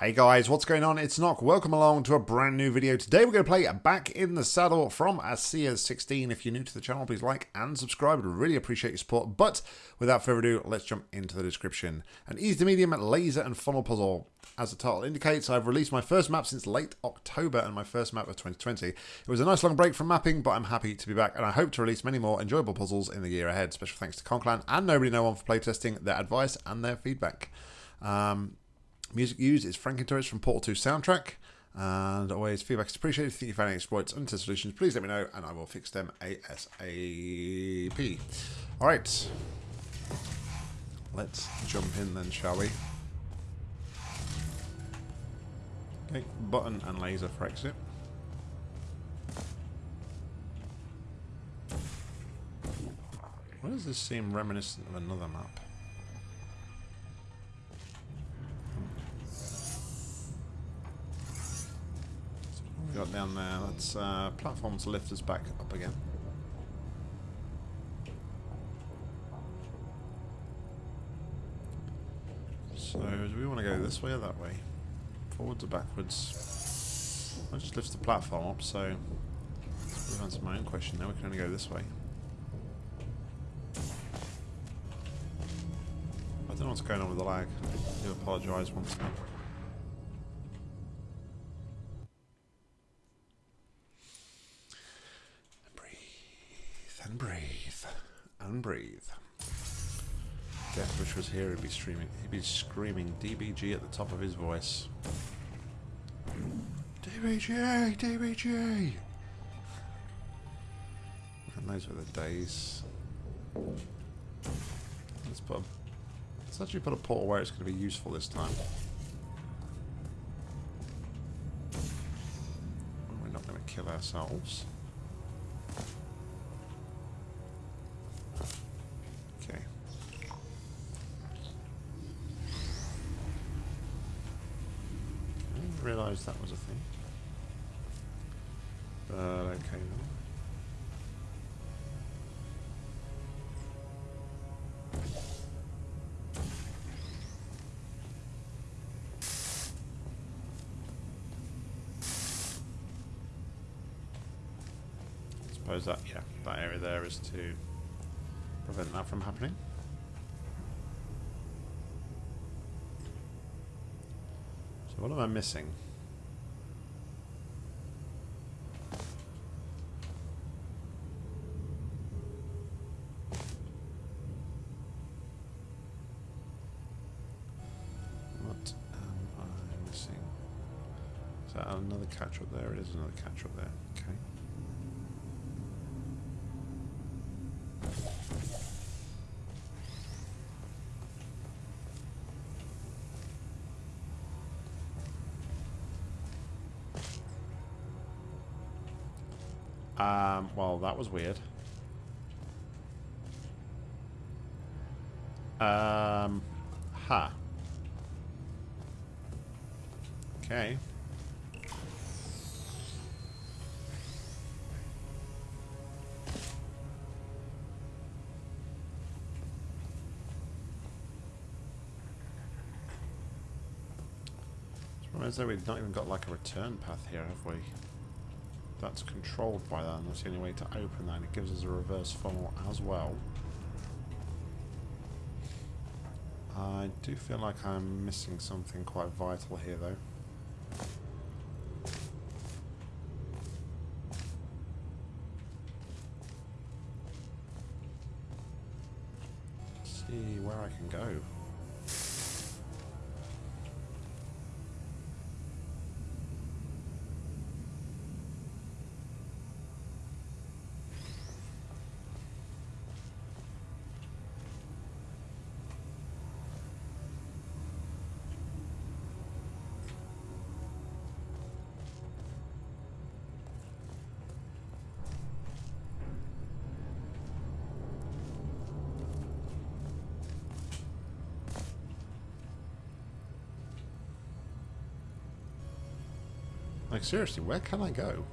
Hey guys, what's going on? It's Nock. Welcome along to a brand new video. Today we're going to play Back in the Saddle from ASEA 16. If you're new to the channel, please like and subscribe. I'd really appreciate your support. But without further ado, let's jump into the description. An easy to medium laser and funnel puzzle. As the title indicates, I've released my first map since late October and my first map of 2020. It was a nice long break from mapping, but I'm happy to be back and I hope to release many more enjoyable puzzles in the year ahead. Special thanks to Conclan and Nobody No One for playtesting, their advice and their feedback. Um, Music used is Franken Turrets from Portal 2 soundtrack. And always feedback is appreciated. If you found any exploits and solutions, please let me know and I will fix them ASAP. Alright. Let's jump in then, shall we? Okay, button and laser for exit. Why does this seem reminiscent of another map? Down there. Let's uh, platform to lift us back up again. So, do we want to go this way or that way? Forwards or backwards? I just lift the platform up, so let's answer my own question now. We can only go this way. I don't know what's going on with the lag. I do apologise once more. Was here, he'd be streaming. He'd be screaming DBG at the top of his voice. DBG, DBG. And those were the days. Let's put. A, let's actually put a portal where it's going to be useful this time. We're not going to kill ourselves. That was a thing. But okay then. suppose that, yeah, that area there is to prevent that from happening. So what am I missing? Catch up there? It is another catch up there. Okay. Um, well, that was weird. Um, huh. Okay. As we've not even got like a return path here, have we? that's controlled by that and that's the only way to open that and it gives us a reverse funnel as well. I do feel like I'm missing something quite vital here though. Like, seriously, where can I go?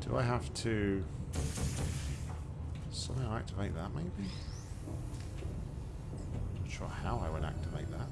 Do I have to activate that maybe? I'm Not sure how I would activate that.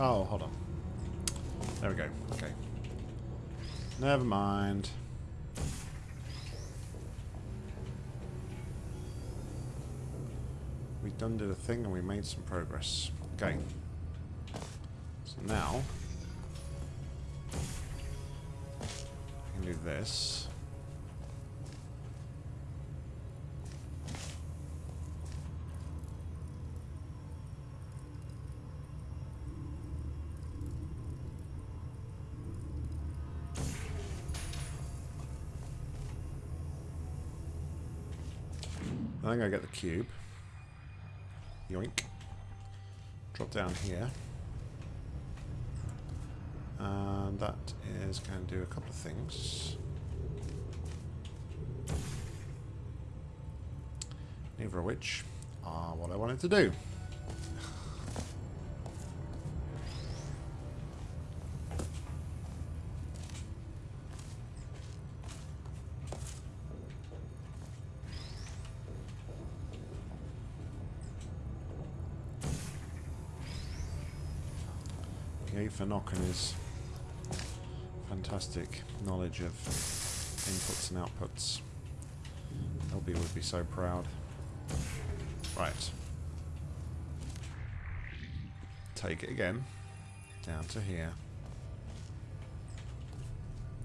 Oh, hold on. There we go. Okay. Never mind. Done did a thing and we made some progress. Okay. So now I can do this. I think I get the cube. Yoink. Drop down here. And that is going to do a couple of things. Neither of which are what I wanted to do. Okay, for knocking his fantastic knowledge of inputs and outputs. LB would be so proud. Right. Take it again. Down to here.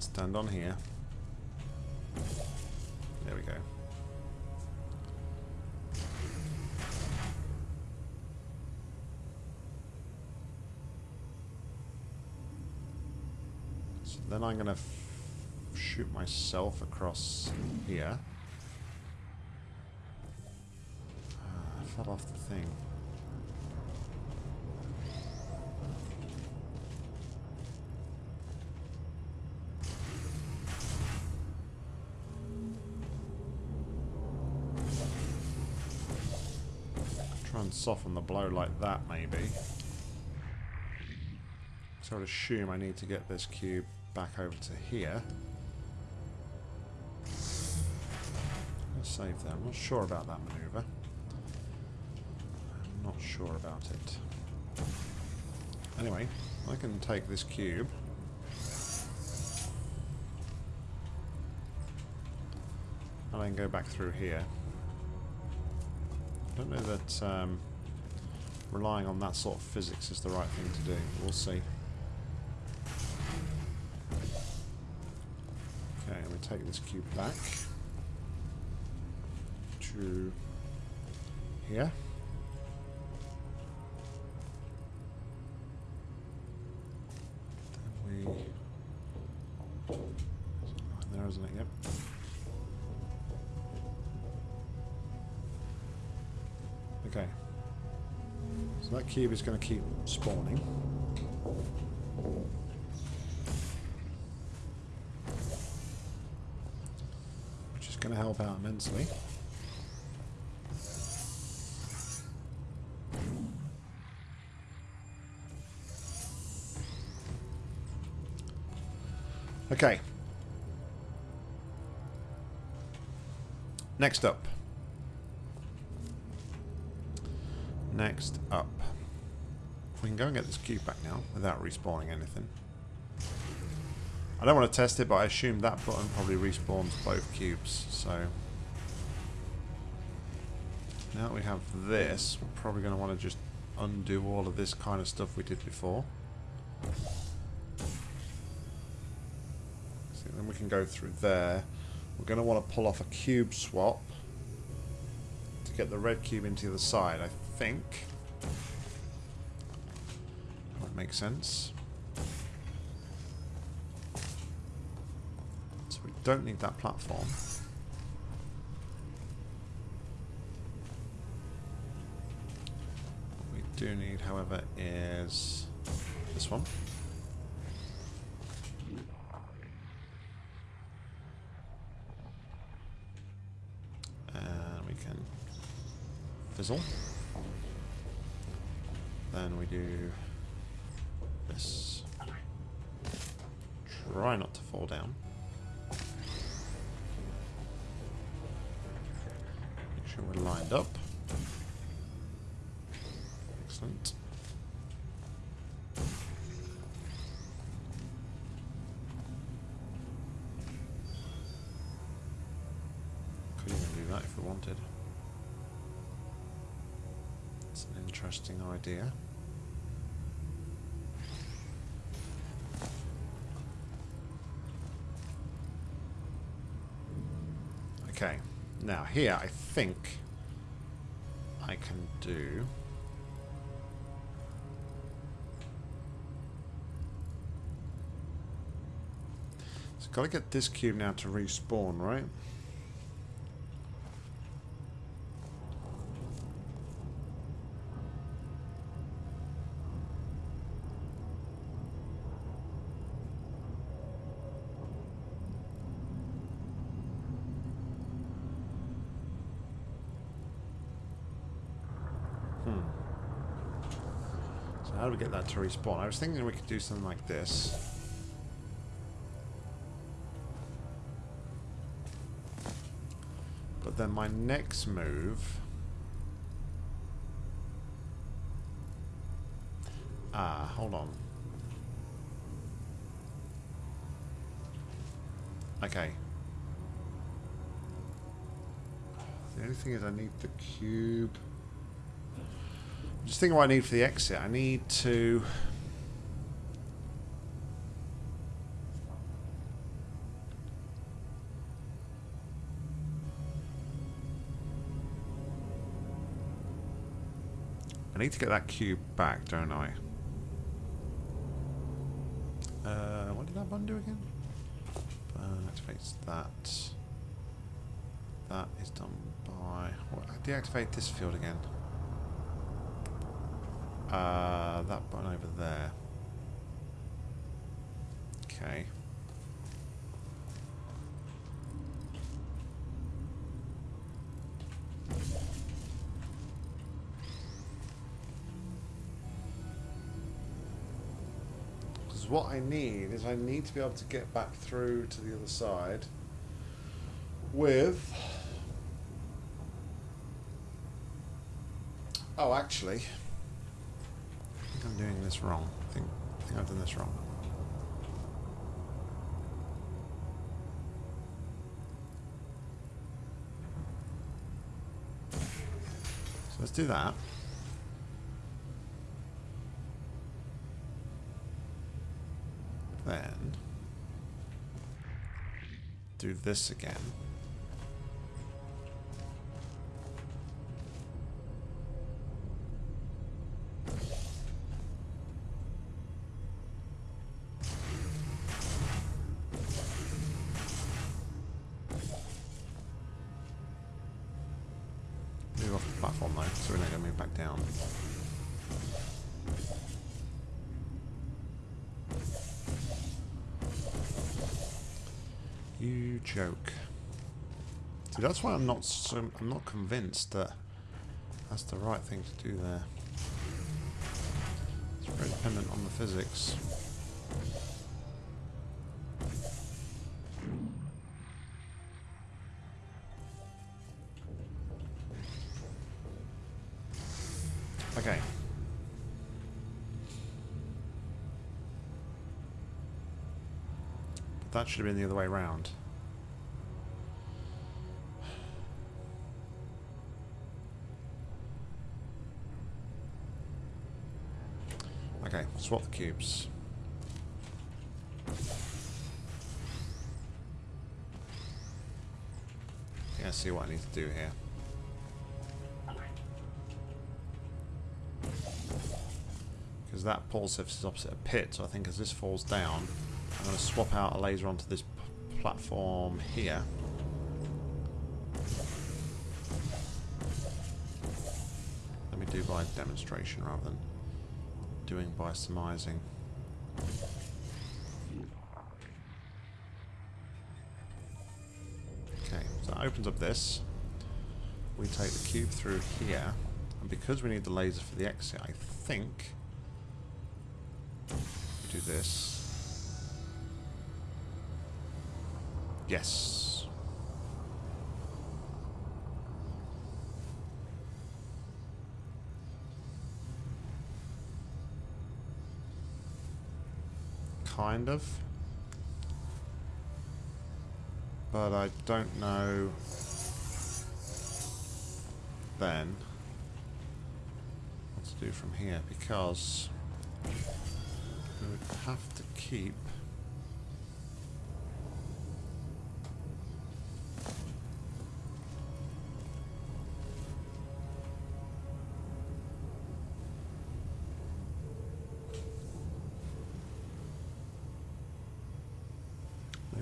Stand on here. I'm going to shoot myself across here. Ah, I fell off the thing. Try and soften the blow like that, maybe. So I'd assume I need to get this cube back over to here. Let's save that. I'm not sure about that maneuver. I'm not sure about it. Anyway, I can take this cube. And can go back through here. I don't know that um, relying on that sort of physics is the right thing to do. We'll see. Take this cube back to here. Then we... There, isn't it? Yep. Okay. So that cube is going to keep spawning. Going to help out immensely. Okay. Next up. Next up. We can go and get this cube back now without respawning anything. I don't want to test it, but I assume that button probably respawns both cubes, so... Now that we have this, we're probably going to want to just undo all of this kind of stuff we did before. So then we can go through there. We're going to want to pull off a cube swap to get the red cube into the side, I think. That makes sense. don't need that platform. What we do need, however, is this one. And we can fizzle. Then we do this. Try not to fall down. Lined up. Excellent. Could even do that if we wanted. It's an interesting idea. Okay, now here I think I can do... So gotta get this cube now to respawn, right? That to respawn? I was thinking we could do something like this. But then my next move... Ah, hold on. Okay. The only thing is I need the cube... Just thinking what I need for the exit. I need to... I need to get that cube back, don't I? Uh, what did that button do again? Uh, activates that. That is done by... Deactivate this field again. Uh, that button over there. Okay. Because what I need is I need to be able to get back through to the other side with... Oh, actually... Doing this wrong. I think, I think I've done this wrong. So let's do that. Then do this again. Down. You joke. See, that's why I'm not so I'm not convinced that that's the right thing to do there. It's very dependent on the physics. That should have been the other way around. Okay, swap the cubes. Yeah, see what I need to do here. Because that pole surface is opposite a pit, so I think as this falls down, I'm going to swap out a laser onto this platform here. Let me do by demonstration rather than doing by surmising. Okay, so that opens up this. we take the cube through here, and because we need the laser for the exit, I think we do this. Yes. Kind of. But I don't know then what to do from here because we would have to keep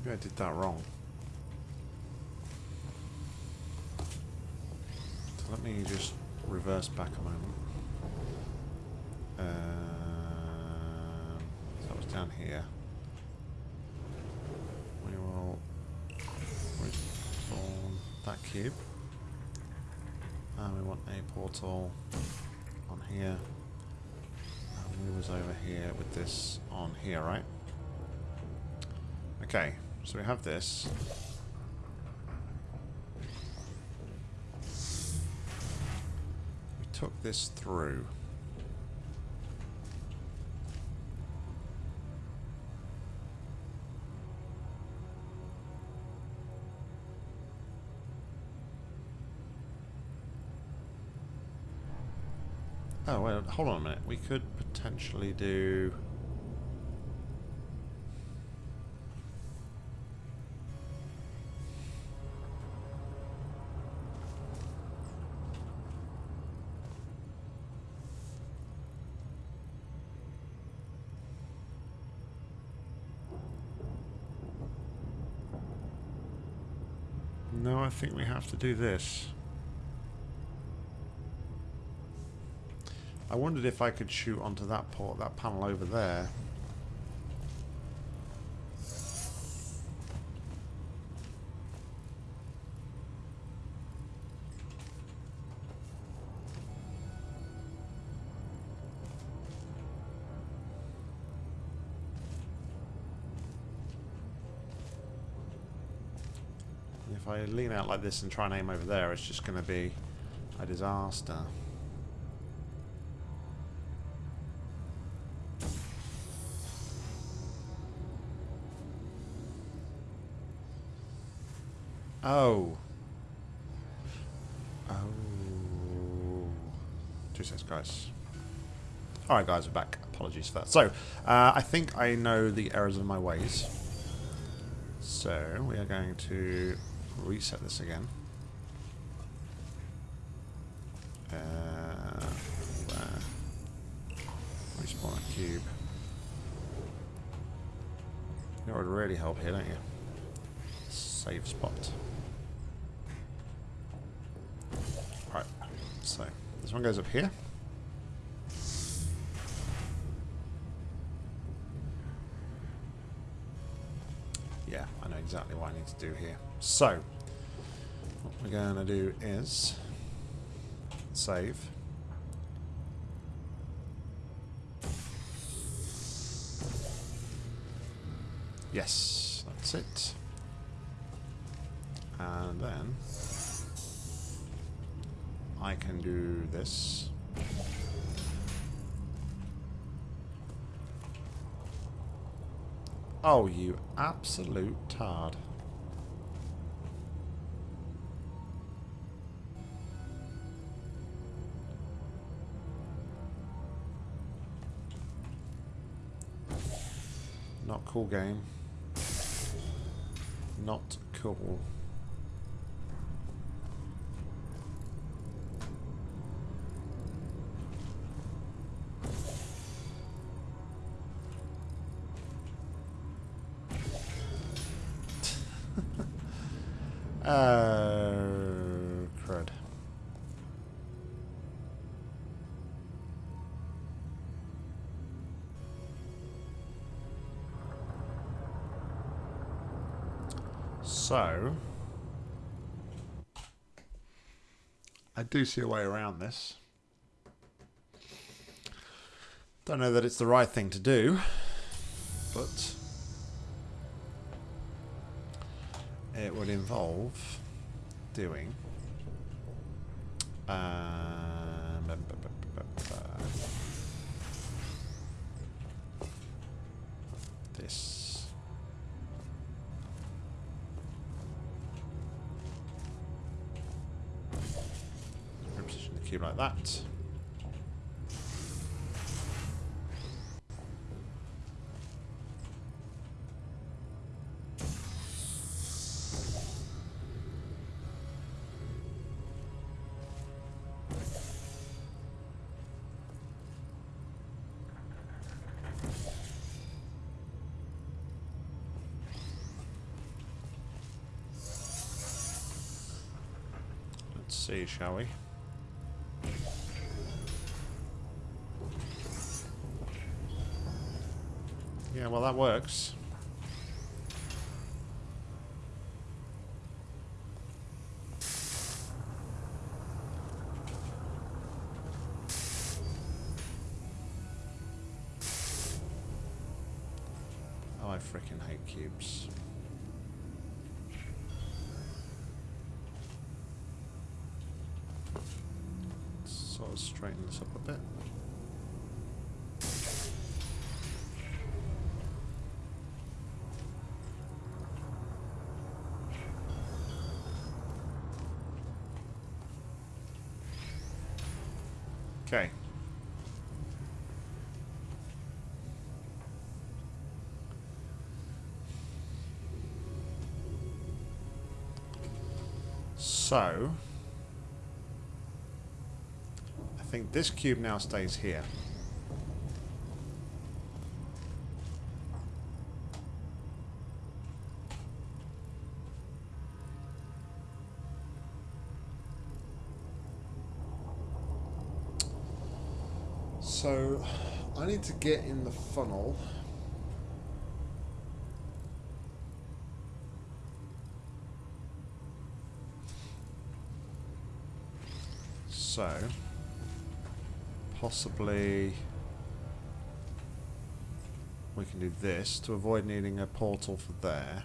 Maybe I did that wrong. So let me just reverse back a moment. Um, so that was down here. We will respawn that cube. And we want a portal on here. And we was over here with this on here, right? Okay, so we have this. We took this through. Oh, wait, hold on a minute. We could potentially do... have to do this. I wondered if I could shoot onto that port, that panel over there. If I lean out like this and try and aim over there, it's just going to be a disaster. Oh. Oh. Two seconds, guys. Alright, guys, we're back. Apologies for that. So, uh, I think I know the errors of my ways. So, we are going to reset this again. Uh, there. Respawn a cube. That would really help here, don't you? Save spot. Right, so this one goes up here. What I need to do here. So, what we're going to do is save. Yes, that's it. And then I can do this. Oh, you absolute tard. Not cool game. Not cool. Do see a way around this. Don't know that it's the right thing to do, but it would involve doing um, Cube like that. Let's see, shall we? Yeah, well that works. Oh, I freaking hate cubes. Sort of straighten this up a bit. Okay. So, I think this cube now stays here. I need to get in the funnel. So, possibly we can do this to avoid needing a portal for there.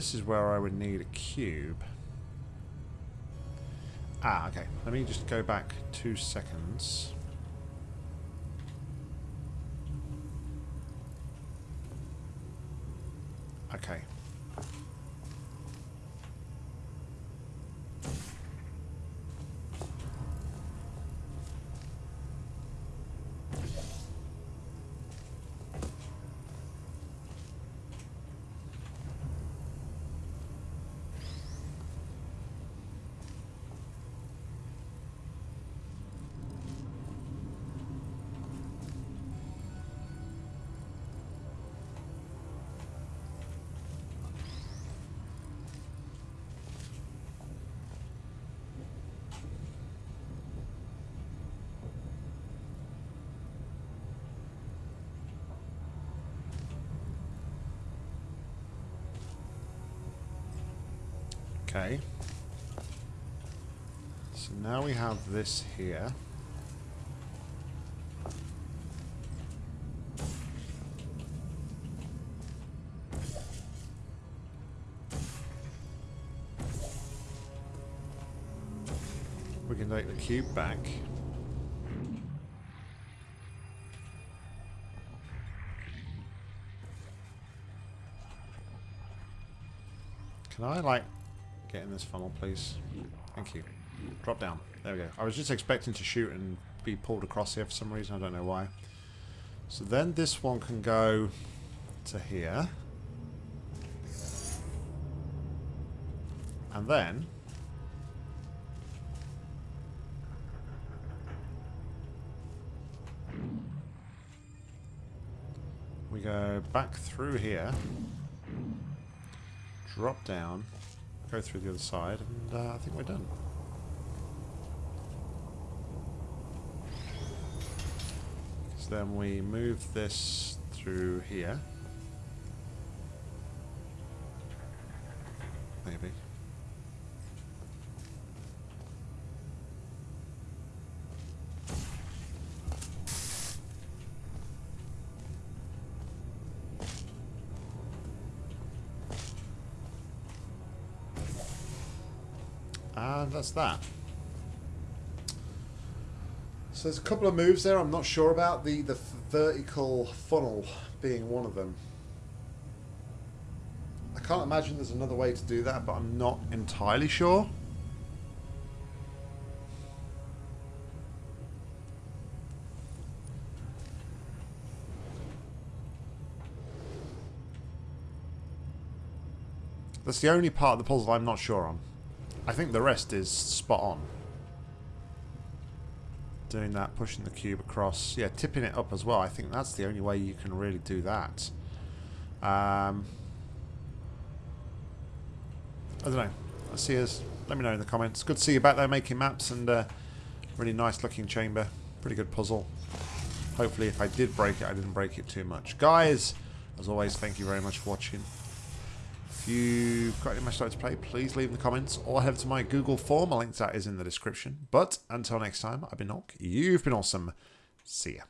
This is where I would need a cube. Ah, okay. Let me just go back two seconds. Okay. So now we have this here. We can take the cube back. Can I, like, get in this funnel, please? Thank you. Drop down. There we go. I was just expecting to shoot and be pulled across here for some reason. I don't know why. So then this one can go to here. And then... We go back through here, drop down, go through the other side, and uh, I think we're done. So then we move this through here. Maybe. That's that. So there's a couple of moves there I'm not sure about. The, the vertical funnel being one of them. I can't imagine there's another way to do that, but I'm not entirely sure. That's the only part of the puzzle I'm not sure on. I think the rest is spot on. Doing that, pushing the cube across. Yeah, tipping it up as well. I think that's the only way you can really do that. Um, I don't know. I'll see us. Let me know in the comments. Good to see you back there making maps and uh, really nice looking chamber. Pretty good puzzle. Hopefully if I did break it, I didn't break it too much. Guys, as always, thank you very much for watching. If you've got any match to play, please leave in the comments or head to my Google form. A link to that is in the description. But until next time, I've been Nock. You've been awesome. See ya.